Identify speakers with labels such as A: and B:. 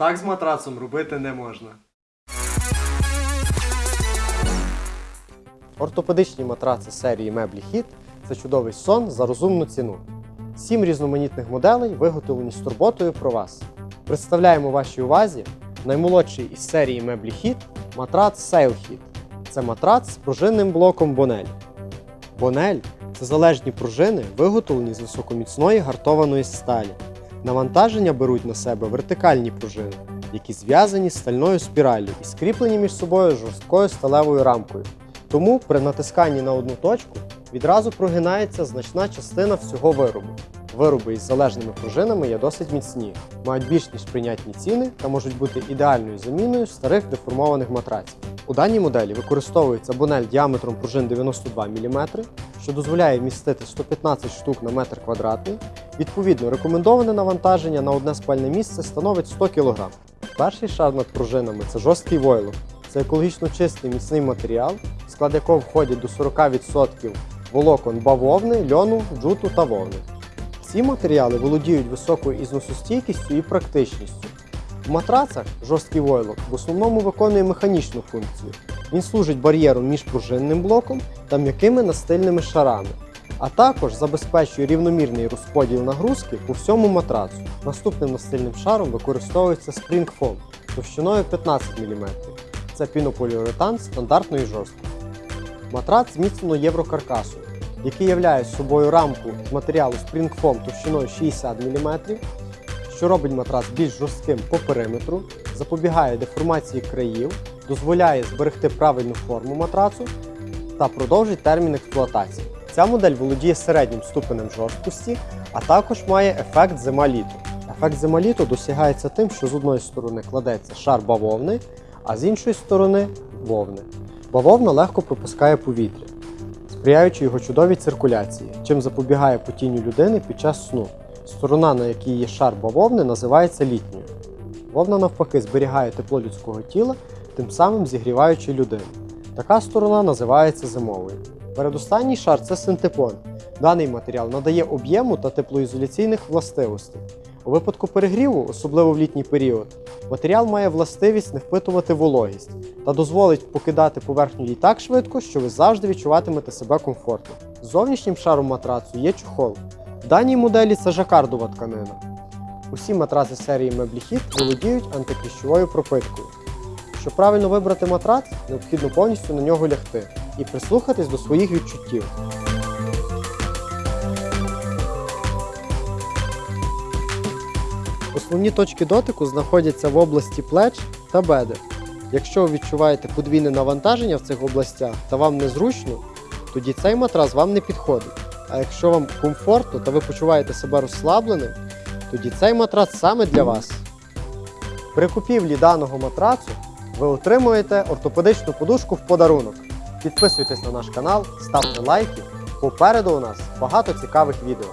A: Так з матрацом робити не можна. Ортопедичні матраци серії меблі Хіт це чудовий сон за розумну ціну. Сім різноманітних моделей виготовлені з турботою про вас. Представляємо вашій увазі наймолодший із серії меблі Хіт матрац Sail Hit. Це матрац з пружинним блоком Бонель. Бонель це залежні пружини, виготовлені з високоміцної гартованої сталі. Навантаження беруть на себе вертикальні пружини, які зв'язані з стальною спіраллю і скріплені між собою жорсткою сталевою рамкою. Тому при натисканні на одну точку відразу прогинається значна частина всього виробу. Вироби із залежними пружинами є досить міцні, мають більш ніж прийнятні ціни та можуть бути ідеальною заміною старих деформованих матраців. У даній моделі використовується бонель діаметром пружин 92 мм, що дозволяє вмістити 115 штук на метр квадратний. Відповідно, рекомендоване навантаження на одне спальне місце становить 100 кг. Перший шар над пружинами це жорсткий войлок. Це екологічно чистий міцний матеріал, в склад якого входять до 40% волокон бавовни, льону, джуту та вовни. Ці матеріали володіють високою ізносостійкістю і практичністю. В матрацах жорсткий войлок в основному виконує механічну функцію. Він служить бар'єром між пружинним блоком та м'якими настильними шарами, а також забезпечує рівномірний розподіл нагрузки по всьому матрацу. Наступним настильним шаром використовується Foam товщиною 15 мм. Це пінополіуретан стандартної жорсткості. Матрац зміцнено єврокаркасом, який являє собою рамку з матеріалу Foam товщиною 60 мм, що робить матрац більш жорстким по периметру, запобігає деформації країв, дозволяє зберегти правильну форму матрацу та продовжить термін експлуатації. Ця модель володіє середнім ступенем жорсткості, а також має ефект зима-літо. Ефект зима-літо досягається тим, що з одної сторони кладеться шар бавовни, а з іншої сторони вовни. Бавовна легко пропускає повітря, сприяючи його чудовій циркуляції, чим запобігає потінню людини під час сну. Сторона, на якій є шар бавовни, називається літньою. Вовна навпаки зберігає тепло людського тіла, тим самим зігріваючи людину. Така сторона називається зимовою. Передостанній шар це синтепон. Даний матеріал надає об'єму та теплоізоляційних властивостей. У випадку перегріву, особливо в літній період, матеріал має властивість не впитувати вологість та дозволить покидати поверхню її так швидко, що ви завжди відчуватимете себе комфортно. Зовнішнім шаром матрацу є чохол. В даній моделі це жакардова тканина. Усі матраци серії Мебліхіт володіють антикліщовою пропиткою. Щоб правильно вибрати матрац, необхідно повністю на нього лягти і прислухатись до своїх відчуттів. Основні точки дотику знаходяться в області плеч та бедер. Якщо ви відчуваєте подвійне навантаження в цих областях та вам незручно, тоді цей матрас вам не підходить. А якщо вам комфортно та ви почуваєте себе розслабленим, тоді цей матрац саме для вас. При купівлі даного матрацу ви отримуєте ортопедичну подушку в подарунок. Підписуйтесь на наш канал, ставте лайки. Попереду у нас багато цікавих відео.